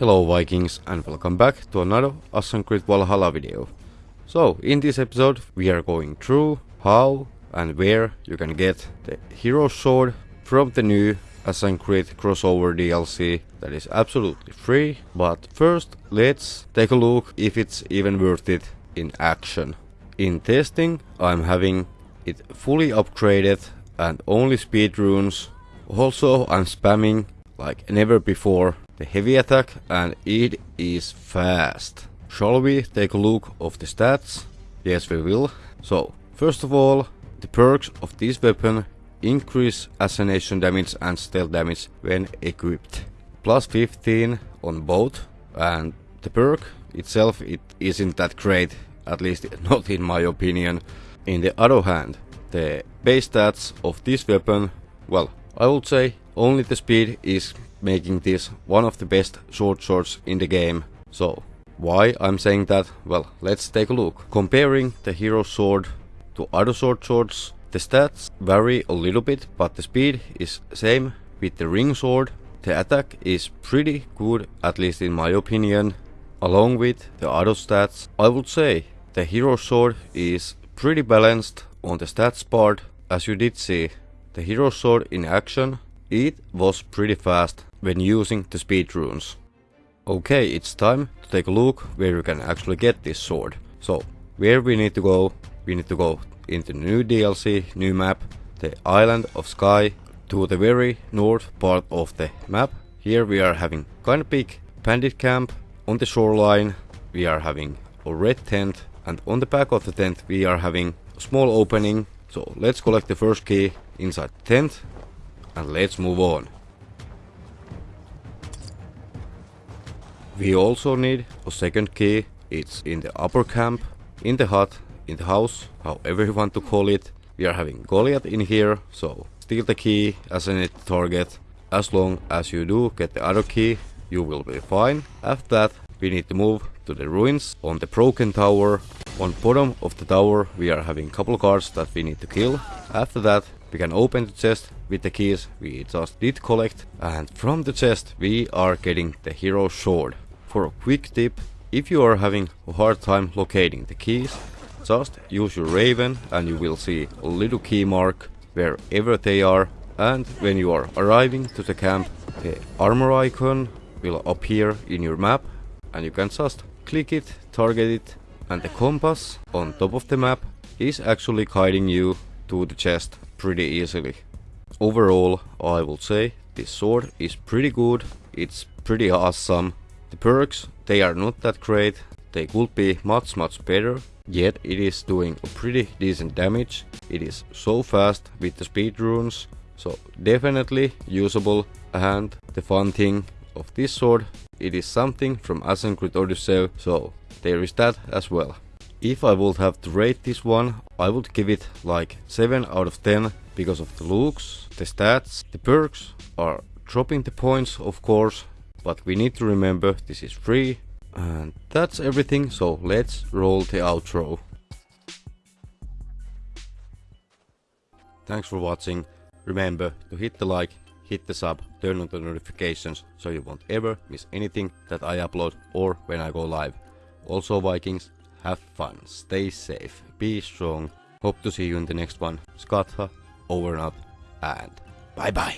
Hello Vikings and welcome back to another Assassin's Creed Valhalla video. So in this episode we are going through how and where you can get the hero sword from the new Assassin's Creed crossover DLC that is absolutely free. But first let's take a look if it's even worth it in action. In testing I'm having it fully upgraded and only speed runes. Also I'm spamming like never before the heavy attack and it is fast. Shall we take a look of the stats? Yes we will. So first of all the perks of this weapon increase assassination damage and stealth damage when equipped. Plus 15 on both and the perk itself it isn't that great at least not in my opinion. In the other hand the base stats of this weapon well I would say only the speed is making this one of the best short swords in the game. So, why I'm saying that? Well, let's take a look. Comparing the hero sword to other sword swords, the stats vary a little bit, but the speed is same with the ring sword. The attack is pretty good, at least in my opinion. Along with the other stats, I would say the hero sword is pretty balanced on the stats part. As you did see, the hero sword in action, it was pretty fast when using the speed runes. Okay, it's time to take a look where you can actually get this sword. So, where we need to go? We need to go into new DLC, new map, the Island of Skye, to the very north part of the map. Here we are having kind of big bandit camp on the shoreline. We are having a red tent and on the back of the tent we are having a small opening. So let's collect the first key inside the tent and let's move on. We also need a second key. It's in the upper camp, in the hut, in the house, however you want to call it. We are having Goliath in here, so steal the key as net target. As long as you do get the other key, you will be fine. After that, we need to move to the ruins on the broken tower. On bottom of the tower, we are having couple guards that we need to kill. After that, we can open the chest with the keys we just did collect. And from the chest, we are getting the hero sword. For a quick tip, if you are having a hard time locating the keys, just use your Raven and you will see a little key mark wherever they are. And when you are arriving to the camp, the armor icon will appear in your map and you can just click it, target it and the compass on top of the map is actually guiding you to the chest pretty easily. Overall, I will say this sword is pretty good, it's pretty awesome the perks, they are not that great, they could be much much better, yet it is doing a pretty decent damage. It is so fast with the speed runes, so definitely usable and the fun thing of this sword, it is something from Creed Odyssey, so there is that as well. If I would have to rate this one, I would give it like 7 out of 10 because of the looks, the stats, the perks are dropping the points of course, but we need to remember this is free. And that's everything, so let's roll the outro. Thanks for watching. Remember to hit the like, hit the sub, turn on the notifications so you won't ever miss anything that I upload or when I go live. Also Vikings, have fun, stay safe, be strong. Hope to see you in the next one. Skatha, over and out, and bye bye.